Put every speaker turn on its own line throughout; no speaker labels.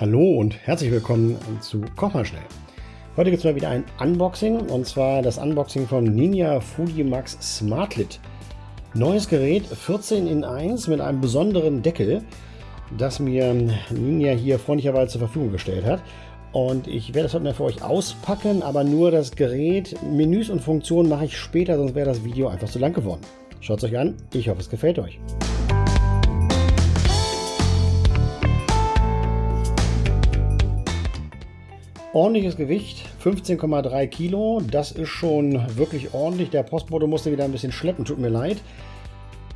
Hallo und herzlich willkommen zu Koch mal schnell. Heute gibt es mal wieder ein Unboxing und zwar das Unboxing vom Ninja Foodie Max Smartlit. Neues Gerät, 14 in 1 mit einem besonderen Deckel, das mir Ninja hier freundlicherweise zur Verfügung gestellt hat. Und ich werde das heute mal für euch auspacken, aber nur das Gerät, Menüs und Funktionen mache ich später, sonst wäre das Video einfach zu lang geworden. Schaut es euch an, ich hoffe es gefällt euch. Ordentliches Gewicht, 15,3 Kilo. Das ist schon wirklich ordentlich. Der Postbote musste wieder ein bisschen schleppen, tut mir leid.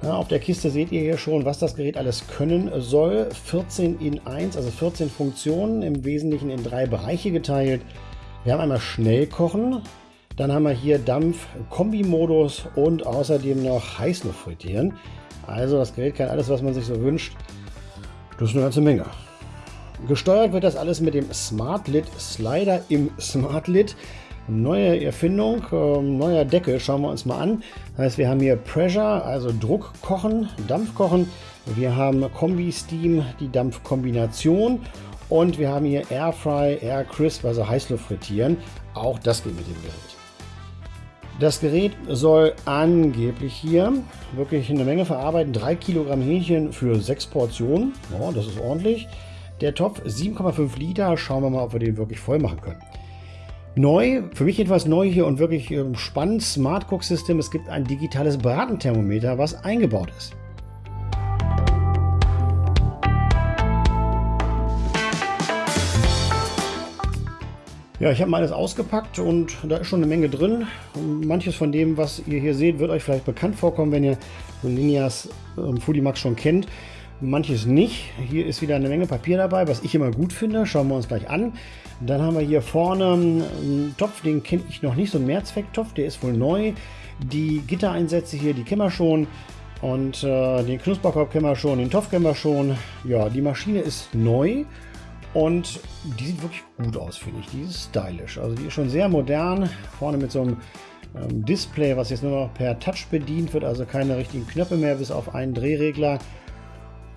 Ja, auf der Kiste seht ihr hier schon, was das Gerät alles können soll. 14 in 1, also 14 Funktionen, im Wesentlichen in drei Bereiche geteilt. Wir haben einmal Schnellkochen, dann haben wir hier Dampf-Kombi-Modus und außerdem noch Heißluft frittieren. Also das Gerät kann alles, was man sich so wünscht. Das ist eine ganze Menge. Gesteuert wird das alles mit dem SmartLid Slider im SmartLid. Neue Erfindung, äh, neuer Deckel, schauen wir uns mal an. Das heißt, wir haben hier Pressure, also Druckkochen, Dampfkochen. Wir haben Kombi-Steam, die Dampfkombination. Und wir haben hier Airfry, Air Crisp, also Heißluft frittieren. Auch das geht mit dem Gerät. Das Gerät soll angeblich hier wirklich eine Menge verarbeiten. 3 Kilogramm Hähnchen für 6 Portionen. Ja, das ist ordentlich. Der Topf 7,5 Liter. Schauen wir mal, ob wir den wirklich voll machen können. Neu, für mich etwas neu hier und wirklich ähm, spannend, Smart Cook System. Es gibt ein digitales Bratenthermometer, was eingebaut ist. Ja, ich habe mal alles ausgepackt und da ist schon eine Menge drin. Manches von dem, was ihr hier seht, wird euch vielleicht bekannt vorkommen, wenn ihr Linias ähm, Foodie Max schon kennt manches nicht. Hier ist wieder eine Menge Papier dabei, was ich immer gut finde. Schauen wir uns gleich an. Dann haben wir hier vorne einen Topf, den kenne ich noch nicht, so ein Mehrzwecktopf, der ist wohl neu. Die Gittereinsätze hier, die kennen wir schon. Und äh, den Knusperkorb kennen wir schon, den Topf kennen wir schon. Ja, die Maschine ist neu und die sieht wirklich gut aus, finde ich. Die ist stylisch. Also die ist schon sehr modern. Vorne mit so einem ähm, Display, was jetzt nur noch per Touch bedient wird, also keine richtigen Knöpfe mehr, bis auf einen Drehregler.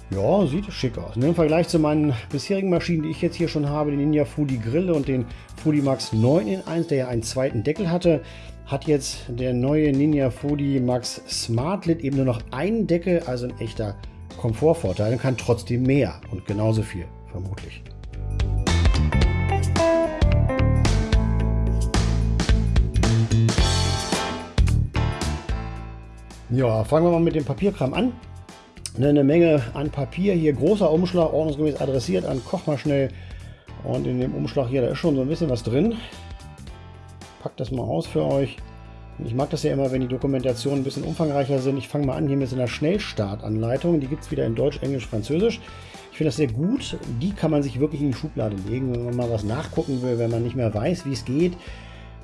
Ja, sieht schick aus. Im Vergleich zu meinen bisherigen Maschinen, die ich jetzt hier schon habe, den Ninja Foodie Grille und den Foodie Max 9 in 1, der ja einen zweiten Deckel hatte, hat jetzt der neue Ninja Foodie Max Smart Lid eben nur noch einen Deckel, also ein echter Komfortvorteil und kann trotzdem mehr und genauso viel, vermutlich. Ja, fangen wir mal mit dem Papierkram an eine Menge an Papier. Hier großer Umschlag, ordnungsgemäß adressiert an Koch mal schnell. Und in dem Umschlag hier, da ist schon so ein bisschen was drin. Pack das mal aus für euch. Ich mag das ja immer, wenn die Dokumentationen ein bisschen umfangreicher sind. Ich fange mal an hier mit so einer Schnellstartanleitung. Die gibt es wieder in Deutsch, Englisch, Französisch. Ich finde das sehr gut. Die kann man sich wirklich in die Schublade legen, wenn man mal was nachgucken will, wenn man nicht mehr weiß, wie es geht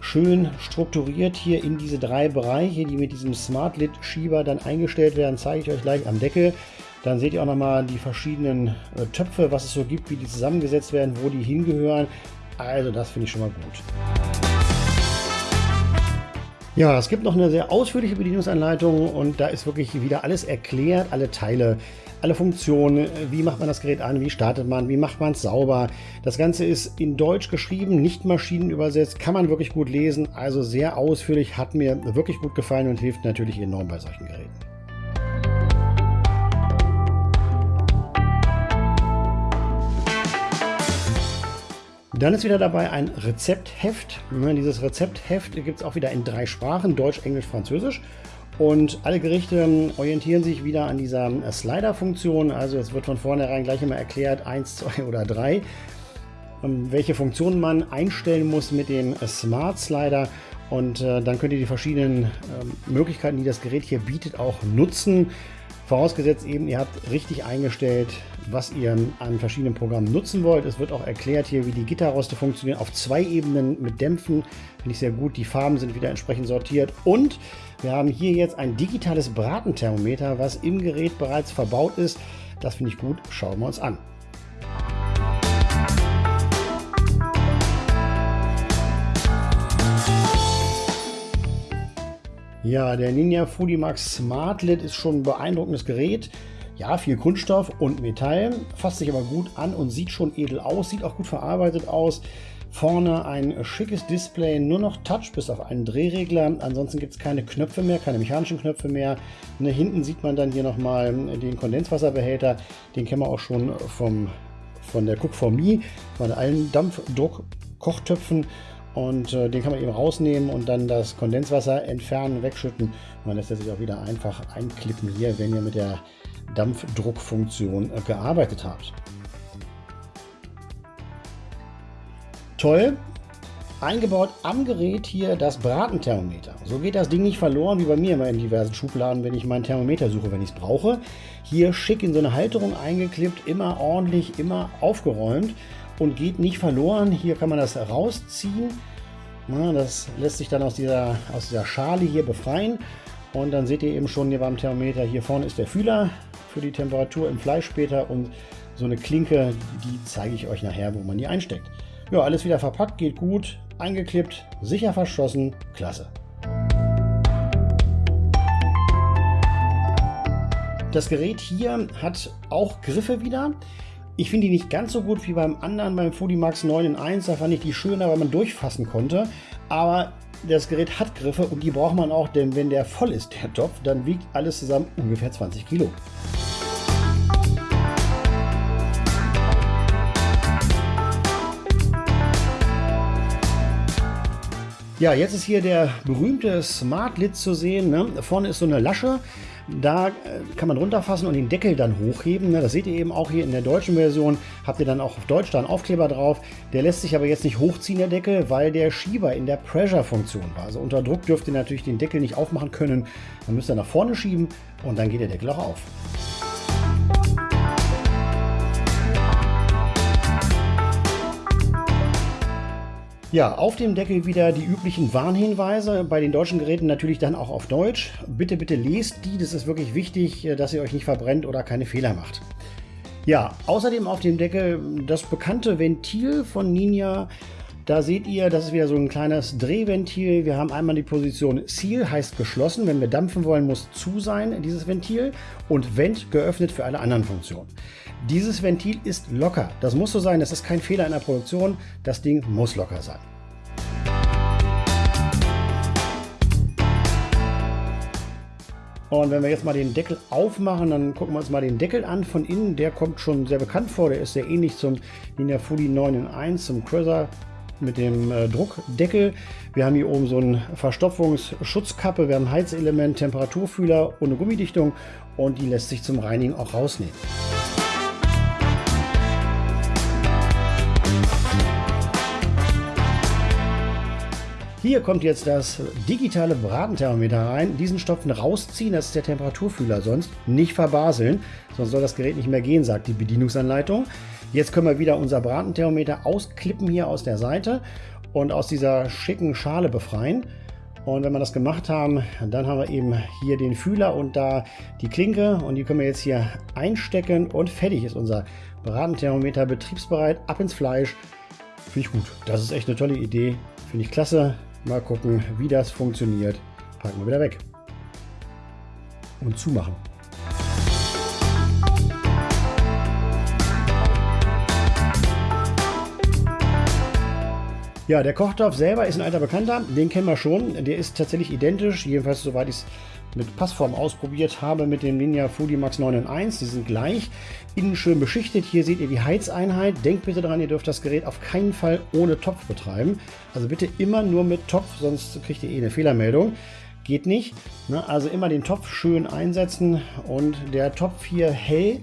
schön strukturiert hier in diese drei Bereiche, die mit diesem Smart Lid Schieber dann eingestellt werden, zeige ich euch gleich am Deckel. Dann seht ihr auch nochmal die verschiedenen äh, Töpfe, was es so gibt, wie die zusammengesetzt werden, wo die hingehören. Also das finde ich schon mal gut. Ja, es gibt noch eine sehr ausführliche Bedienungsanleitung und da ist wirklich wieder alles erklärt, alle Teile, alle Funktionen, wie macht man das Gerät an, wie startet man, wie macht man es sauber. Das Ganze ist in Deutsch geschrieben, nicht maschinenübersetzt, kann man wirklich gut lesen, also sehr ausführlich, hat mir wirklich gut gefallen und hilft natürlich enorm bei solchen Geräten. Dann ist wieder dabei ein Rezeptheft. Dieses Rezeptheft gibt es auch wieder in drei Sprachen, Deutsch, Englisch, Französisch. Und alle Gerichte orientieren sich wieder an dieser Slider-Funktion. Also es wird von vornherein gleich immer erklärt, 1, 2 oder 3, ähm, welche Funktionen man einstellen muss mit dem Smart Slider. Und äh, dann könnt ihr die verschiedenen ähm, Möglichkeiten, die das Gerät hier bietet, auch nutzen. Vorausgesetzt eben, ihr habt richtig eingestellt, was ihr an verschiedenen Programmen nutzen wollt. Es wird auch erklärt hier, wie die Gitterroste funktionieren auf zwei Ebenen mit Dämpfen. Finde ich sehr gut. Die Farben sind wieder entsprechend sortiert. Und wir haben hier jetzt ein digitales Bratenthermometer, was im Gerät bereits verbaut ist. Das finde ich gut. Schauen wir uns an. Ja, der Ninja Foodie Max Smart Lid ist schon ein beeindruckendes Gerät. Ja, viel Kunststoff und Metall, fasst sich aber gut an und sieht schon edel aus, sieht auch gut verarbeitet aus. Vorne ein schickes Display, nur noch Touch bis auf einen Drehregler. Ansonsten gibt es keine Knöpfe mehr, keine mechanischen Knöpfe mehr. Ne, hinten sieht man dann hier nochmal den Kondenswasserbehälter. Den kennen wir auch schon vom, von der Cook for Me, von allen Dampfdruck-Kochtöpfen. Und äh, den kann man eben rausnehmen und dann das Kondenswasser entfernen, wegschütten. Und dann lässt er sich auch wieder einfach einklippen hier, wenn ihr mit der Dampfdruckfunktion äh, gearbeitet habt. Toll, eingebaut am Gerät hier das Bratenthermometer. So geht das Ding nicht verloren wie bei mir immer in diversen Schubladen, wenn ich mein Thermometer suche, wenn ich es brauche. Hier schick in so eine Halterung eingeklippt, immer ordentlich, immer aufgeräumt und geht nicht verloren. Hier kann man das rausziehen. das lässt sich dann aus dieser, aus dieser Schale hier befreien. Und dann seht ihr eben schon hier beim Thermometer, hier vorne ist der Fühler für die Temperatur im Fleisch später und so eine Klinke, die zeige ich euch nachher, wo man die einsteckt. Ja, alles wieder verpackt, geht gut, eingeklippt, sicher verschlossen, klasse. Das Gerät hier hat auch Griffe wieder. Ich finde die nicht ganz so gut wie beim anderen, beim Fodimax 9 in 1. Da fand ich die schöner, weil man durchfassen konnte. Aber das Gerät hat Griffe und die braucht man auch, denn wenn der voll ist, der Topf, dann wiegt alles zusammen ungefähr 20 Kilo. Ja, jetzt ist hier der berühmte Smart Lid zu sehen. Ne? Vorne ist so eine Lasche. Da äh, kann man runterfassen und den Deckel dann hochheben. Ne? Das seht ihr eben auch hier in der deutschen Version. Habt ihr dann auch auf Deutsch da einen Aufkleber drauf. Der lässt sich aber jetzt nicht hochziehen, der Deckel, weil der Schieber in der Pressure-Funktion war. Also unter Druck dürft ihr natürlich den Deckel nicht aufmachen können. Dann müsst ihr nach vorne schieben und dann geht der Deckel auch auf. Ja, auf dem Deckel wieder die üblichen Warnhinweise, bei den deutschen Geräten natürlich dann auch auf Deutsch. Bitte, bitte lest die, das ist wirklich wichtig, äh, dass ihr euch nicht verbrennt oder keine Fehler macht. Ja, außerdem auf dem Deckel das bekannte Ventil von Ninja. Da seht ihr, das ist wieder so ein kleines Drehventil. Wir haben einmal die Position Seal, heißt geschlossen. Wenn wir dampfen wollen, muss zu sein, dieses Ventil. Und Vent geöffnet für alle anderen Funktionen. Dieses Ventil ist locker. Das muss so sein, das ist kein Fehler in der Produktion. Das Ding muss locker sein. Und wenn wir jetzt mal den Deckel aufmachen, dann gucken wir uns mal den Deckel an von innen. Der kommt schon sehr bekannt vor. Der ist sehr ähnlich zum Ninja Fully 9 in 1, zum Cruiser mit dem äh, Druckdeckel. Wir haben hier oben so eine Verstopfungsschutzkappe, wir haben Heizelement, Temperaturfühler ohne Gummidichtung und die lässt sich zum Reinigen auch rausnehmen. Hier kommt jetzt das digitale Bratenthermometer rein. Diesen Stopfen rausziehen, das ist der Temperaturfühler sonst. Nicht verbaseln, sonst soll das Gerät nicht mehr gehen, sagt die Bedienungsanleitung. Jetzt können wir wieder unser Bratenthermometer ausklippen hier aus der Seite und aus dieser schicken Schale befreien. Und wenn wir das gemacht haben, dann haben wir eben hier den Fühler und da die Klinke und die können wir jetzt hier einstecken und fertig ist unser Bratenthermometer betriebsbereit, ab ins Fleisch. Finde ich gut. Das ist echt eine tolle Idee. Finde ich klasse. Mal gucken, wie das funktioniert. Packen wir wieder weg. Und zumachen. Ja, der Kochtopf selber ist ein alter Bekannter, den kennen wir schon. Der ist tatsächlich identisch, jedenfalls soweit ich es mit Passform ausprobiert habe mit dem Ninja Foodie Max 9 in 1. Die sind gleich, innen schön beschichtet. Hier seht ihr die Heizeinheit. Denkt bitte daran, ihr dürft das Gerät auf keinen Fall ohne Topf betreiben. Also bitte immer nur mit Topf, sonst kriegt ihr eh eine Fehlermeldung. Geht nicht. Ne? Also immer den Topf schön einsetzen und der Topf hier hell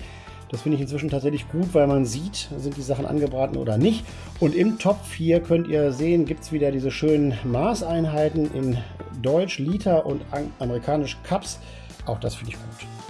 das finde ich inzwischen tatsächlich gut, weil man sieht, sind die Sachen angebraten oder nicht. Und im Topf hier könnt ihr sehen, gibt es wieder diese schönen Maßeinheiten in Deutsch, Liter und amerikanisch Cups. Auch das finde ich gut.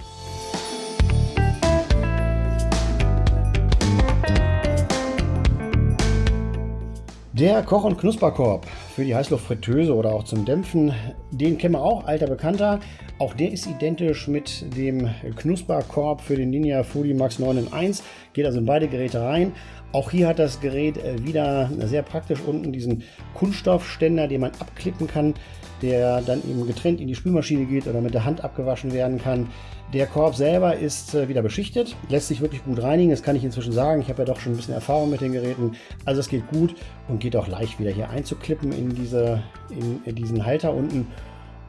Der Koch- und Knusperkorb für die Heißluftfritteuse oder auch zum Dämpfen, den kennen wir auch, alter Bekannter. Auch der ist identisch mit dem Knusperkorb für den Ninja Foodie Max 9 in 1. Geht also in beide Geräte rein. Auch hier hat das Gerät äh, wieder sehr praktisch unten diesen Kunststoffständer, den man abklippen kann, der dann eben getrennt in die Spülmaschine geht oder mit der Hand abgewaschen werden kann. Der Korb selber ist äh, wieder beschichtet, lässt sich wirklich gut reinigen, das kann ich inzwischen sagen. Ich habe ja doch schon ein bisschen Erfahrung mit den Geräten. Also es geht gut und geht auch leicht wieder hier einzuklippen in, diese, in, in diesen Halter unten.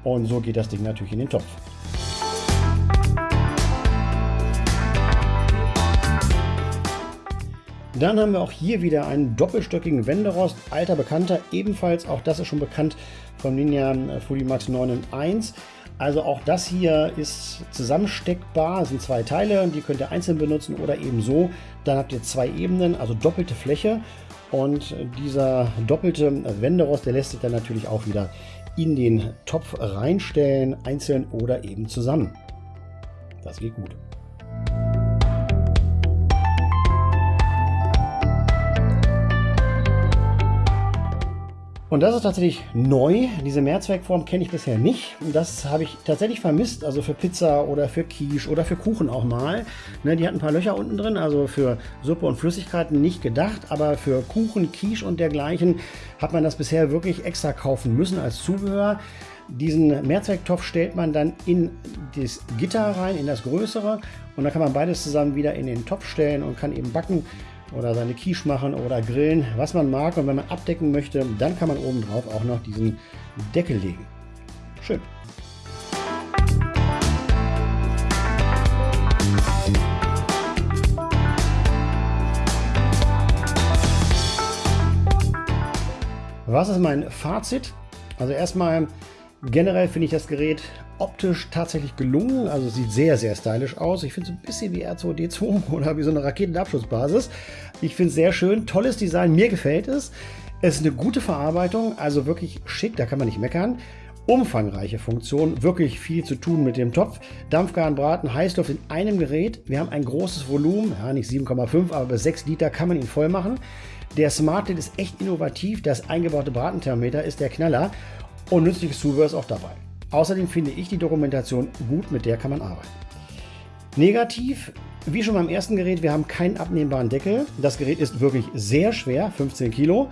Und so geht das Ding natürlich in den Topf. Dann haben wir auch hier wieder einen doppelstöckigen Wenderost, alter Bekannter, ebenfalls, auch das ist schon bekannt vom Ninja Max 9 in 1. Also auch das hier ist zusammensteckbar, das sind zwei Teile, die könnt ihr einzeln benutzen oder eben so. Dann habt ihr zwei Ebenen, also doppelte Fläche und dieser doppelte Wenderost, der lässt sich dann natürlich auch wieder in den Topf reinstellen, einzeln oder eben zusammen. Das geht gut. Und das ist tatsächlich neu. Diese Mehrzweckform kenne ich bisher nicht. Das habe ich tatsächlich vermisst. Also für Pizza oder für Quiche oder für Kuchen auch mal. Ne, die hat ein paar Löcher unten drin. Also für Suppe und Flüssigkeiten nicht gedacht. Aber für Kuchen, Quiche und dergleichen hat man das bisher wirklich extra kaufen müssen als Zubehör. Diesen Mehrzwecktopf stellt man dann in das Gitter rein, in das größere. Und dann kann man beides zusammen wieder in den Topf stellen und kann eben backen oder seine Quiche machen oder grillen, was man mag. Und wenn man abdecken möchte, dann kann man oben drauf auch noch diesen Deckel legen. Schön. Was ist mein Fazit? Also erstmal generell finde ich das Gerät optisch tatsächlich gelungen. Also sieht sehr, sehr stylisch aus. Ich finde es ein bisschen wie R2D2 oder wie so eine Raketenabschussbasis. Ich finde es sehr schön. Tolles Design. Mir gefällt es. Es ist eine gute Verarbeitung. Also wirklich schick. Da kann man nicht meckern. Umfangreiche Funktion, wirklich viel zu tun mit dem Topf. Dampfgaren Braten, Heißluft in einem Gerät. Wir haben ein großes Volumen, ja nicht 7,5, aber bis 6 Liter kann man ihn voll machen. Der Smart Lid ist echt innovativ. Das eingebaute Bratenthermometer ist der Knaller und nützliches Zubehör ist auch dabei. Außerdem finde ich die Dokumentation gut, mit der kann man arbeiten. Negativ, wie schon beim ersten Gerät, wir haben keinen abnehmbaren Deckel. Das Gerät ist wirklich sehr schwer, 15 Kilo.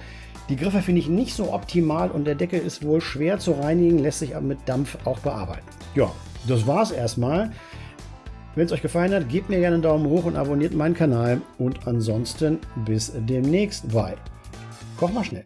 Die Griffe finde ich nicht so optimal und der Deckel ist wohl schwer zu reinigen, lässt sich aber mit Dampf auch bearbeiten. Ja, das war's erstmal. Wenn es euch gefallen hat, gebt mir gerne einen Daumen hoch und abonniert meinen Kanal. Und ansonsten bis demnächst bei Koch mal schnell.